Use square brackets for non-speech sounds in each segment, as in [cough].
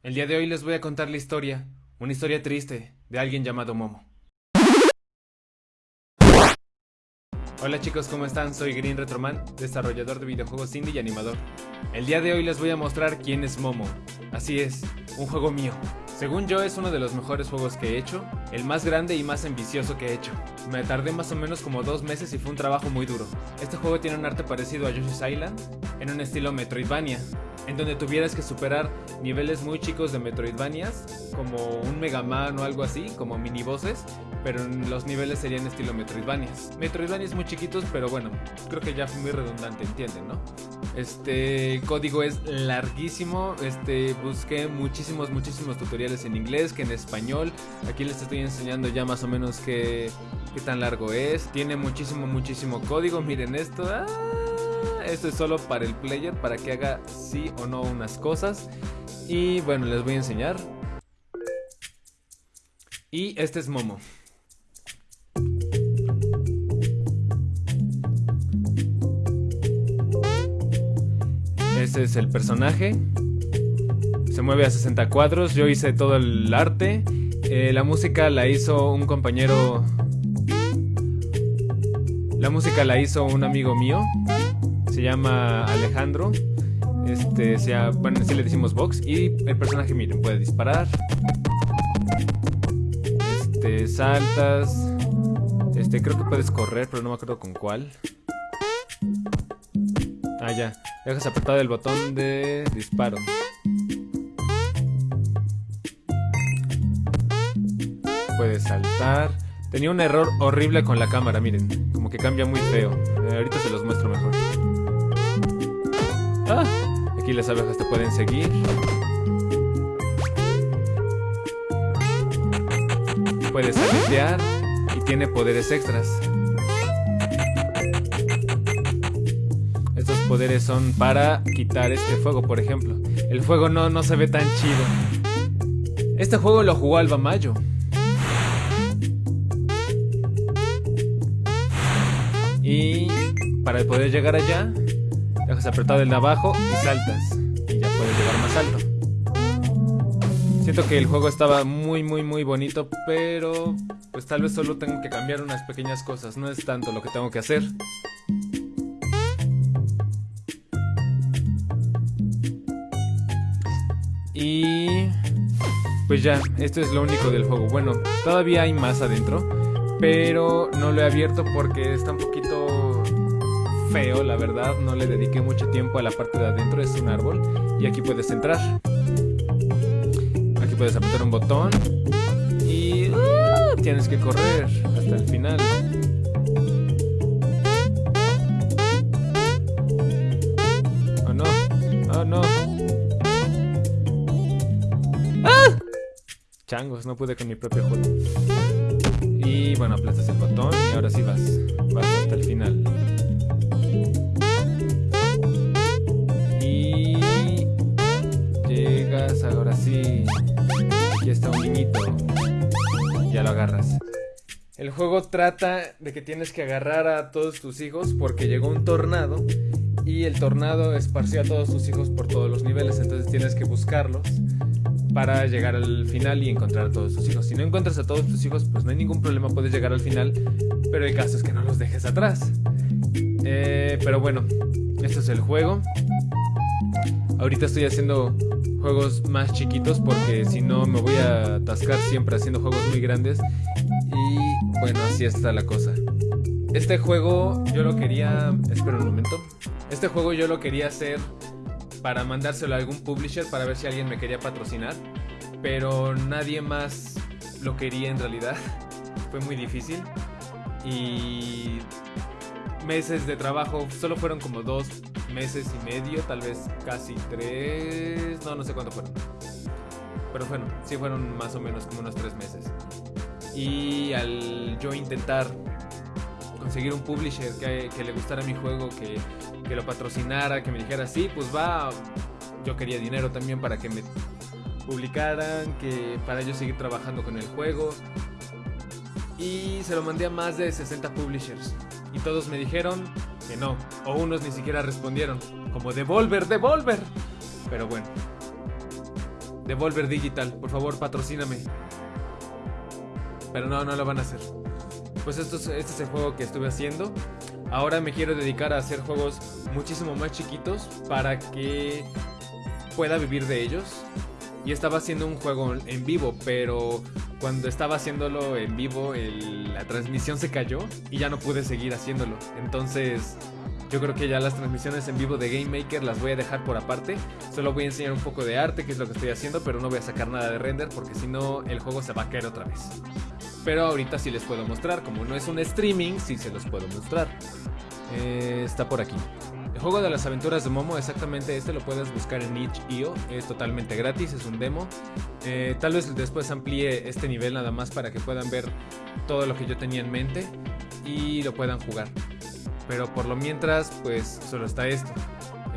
El día de hoy les voy a contar la historia, una historia triste, de alguien llamado Momo. Hola chicos, ¿cómo están? Soy Green Retroman, desarrollador de videojuegos indie y animador. El día de hoy les voy a mostrar quién es Momo. Así es, un juego mío. Según yo es uno de los mejores juegos que he hecho, el más grande y más ambicioso que he hecho. Me tardé más o menos como dos meses y fue un trabajo muy duro. Este juego tiene un arte parecido a Yoshi's Island, en un estilo Metroidvania, en donde tuvieras que superar niveles muy chicos de Metroidvanias, como un Mega Man o algo así, como mini bosses, pero los niveles serían estilo Metroidvanias. Metroidvanias muy chiquitos, pero bueno, creo que ya fue muy redundante, entienden, ¿no? Este código es larguísimo, este busqué muchísimos, muchísimos tutoriales en inglés que en español. Aquí les estoy enseñando ya más o menos qué, tan largo es. Tiene muchísimo, muchísimo código, miren esto. ¡Ah! Esto es solo para el player, para que haga sí o no unas cosas. Y bueno, les voy a enseñar. Y este es Momo. Este es el personaje. Se mueve a 60 cuadros. Yo hice todo el arte. Eh, la música la hizo un compañero. La música la hizo un amigo mío se llama Alejandro. Este, sea, bueno, así le decimos Vox. Y el personaje, miren, puede disparar. Este, saltas. Este, creo que puedes correr, pero no me acuerdo con cuál. Ah, ya. Dejas apretado el botón de disparo. Puedes saltar. Tenía un error horrible con la cámara, miren. Como que cambia muy feo. Eh, ahorita se los muestro mejor. Ah, aquí las abejas te pueden seguir. Puedes aletear y tiene poderes extras. Estos poderes son para quitar este fuego, por ejemplo. El fuego no, no se ve tan chido. Este juego lo jugó Alba Mayo. Y para poder llegar allá, Dejas apretado el de abajo y saltas. Y ya puedes llegar más alto. Siento que el juego estaba muy muy muy bonito, pero pues tal vez solo tengo que cambiar unas pequeñas cosas, no es tanto lo que tengo que hacer. Y pues ya, esto es lo único del juego. Bueno, todavía hay más adentro, pero no lo he abierto porque está un poquito feo, la verdad. No le dediqué mucho tiempo a la parte de adentro. Es un árbol. Y aquí puedes entrar. Aquí puedes apretar un botón. Y tienes que correr hasta el final. Oh no. Oh no. Changos, no pude con mi propio juego. Y bueno, aplastas el botón y ahora sí vas. Vas hasta el final. Ahora sí. Aquí está un niñito. Ya lo agarras. El juego trata de que tienes que agarrar a todos tus hijos porque llegó un tornado y el tornado esparció a todos tus hijos por todos los niveles, entonces tienes que buscarlos para llegar al final y encontrar a todos tus hijos. Si no encuentras a todos tus hijos, pues no hay ningún problema, puedes llegar al final, pero el caso es que no los dejes atrás. Eh, pero bueno, este es el juego. Ahorita estoy haciendo juegos más chiquitos porque si no me voy a atascar siempre haciendo juegos muy grandes. Y bueno, así está la cosa. Este juego yo lo quería... Espera un momento. Este juego yo lo quería hacer para mandárselo a algún publisher para ver si alguien me quería patrocinar. Pero nadie más lo quería en realidad. [laughs] Fue muy difícil. Y meses de trabajo, solo fueron como dos meses y medio, tal vez casi tres, no, no sé cuánto fueron. Pero bueno, sí fueron más o menos como unos tres meses. Y al yo intentar conseguir un publisher que, le gustara mi juego, que, que, lo patrocinara, que me dijera, sí, pues va, yo quería dinero también para que me publicaran, que para yo seguir trabajando con el juego. Y se lo mandé a más de 60 publishers. Y todos me dijeron que no. O unos ni siquiera respondieron. Como Devolver, Devolver. Pero bueno. Devolver Digital, por favor, patrocíname. Pero no, no lo van a hacer. Pues esto este es el juego que estuve haciendo. Ahora me quiero dedicar a hacer juegos muchísimo más chiquitos para que pueda vivir de ellos. Y estaba haciendo un juego en vivo, pero cuando estaba haciéndolo en vivo la transmisión se cayó y ya no pude seguir haciéndolo. Entonces yo creo que ya las transmisiones en vivo de Game Maker las voy a dejar por aparte. Solo voy a enseñar un poco de arte, que es lo que estoy haciendo, pero no voy a sacar nada de render porque si no el juego se va a caer otra vez. Pero ahorita sí les puedo mostrar, como no es un streaming, sí se los puedo mostrar. Eh, está por aquí. El juego de las aventuras de Momo, exactamente este lo puedes buscar en itch.io, es totalmente gratis, es un demo. Eh, tal vez después amplíe este nivel nada más para que puedan ver todo lo que yo tenía en mente y lo puedan jugar. Pero por lo mientras, pues solo está esto.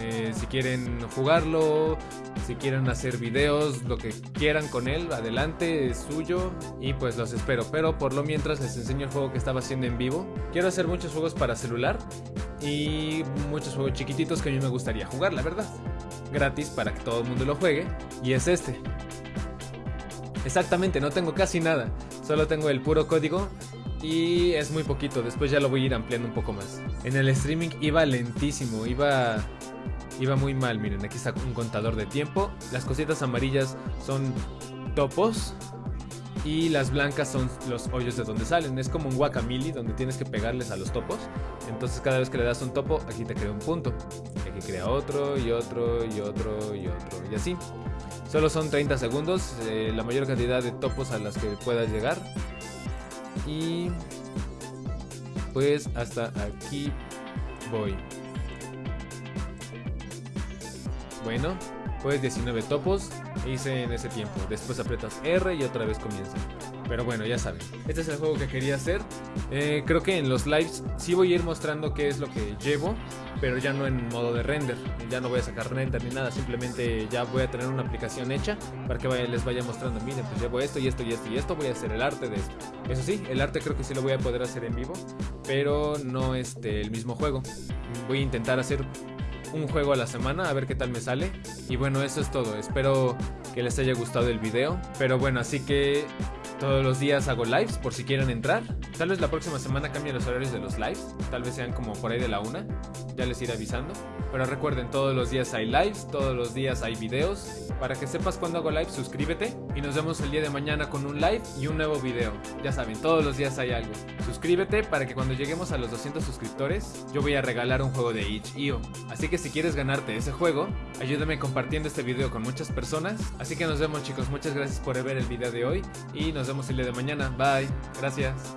Eh, si quieren jugarlo, si quieren hacer videos, lo que quieran con él, adelante, es suyo y pues los espero. Pero por lo mientras les enseño el juego que estaba haciendo en vivo. Quiero hacer muchos juegos para celular y muchos juegos chiquititos que a mí me gustaría jugar, la verdad. Gratis para que todo el mundo lo juegue y es este. Exactamente, no tengo casi nada, solo tengo el puro código y es muy poquito, después ya lo voy a ir ampliando un poco más. En el streaming iba lentísimo, iba iba muy mal, miren, aquí está un contador de tiempo. Las cositas amarillas son topos y las blancas son los hoyos de donde salen. Es como un guacamili donde tienes que pegarles a los topos. Entonces cada vez que le das un topo, aquí te crea un punto. Aquí crea otro y otro y otro y otro y así. Solo son 30 segundos, eh, la mayor cantidad de topos a las que puedas llegar. Y pues hasta aquí voy. Bueno, pues 19 topos hice en ese tiempo. Después aprietas R y otra vez comienza. Pero bueno, ya saben. Este es el juego que quería hacer. Eh, creo que en los lives sí voy a ir mostrando qué es lo que llevo. Pero ya no en modo de render. Ya no voy a sacar render ni nada. Simplemente ya voy a tener una aplicación hecha. Para que les vaya mostrando. Miren, pues llevo esto y esto y esto y esto. Voy a hacer el arte de esto. Eso sí, el arte creo que sí lo voy a poder hacer en vivo. Pero no este, el mismo juego. Voy a intentar hacer un juego a la semana, a ver qué tal me sale. Y bueno, eso es todo. Espero que les haya gustado el video. Pero bueno, así que todos los días hago lives por si quieren entrar. Tal vez la próxima semana cambien los horarios de los lives. Tal vez sean como por ahí de la una. Ya les iré avisando. Pero recuerden, todos los días hay lives, todos los días hay videos. Para que sepas cuando hago live, suscríbete. Y nos vemos el día de mañana con un live y un nuevo video. Ya saben, todos los días hay algo. Suscríbete para que cuando lleguemos a los 200 suscriptores, yo voy a regalar un juego de itch.io. Así que si quieres ganarte ese juego, ayúdame compartiendo este video con muchas personas. Así que nos vemos chicos, muchas gracias por ver el video de hoy y nos vemos el día de mañana. Bye, gracias.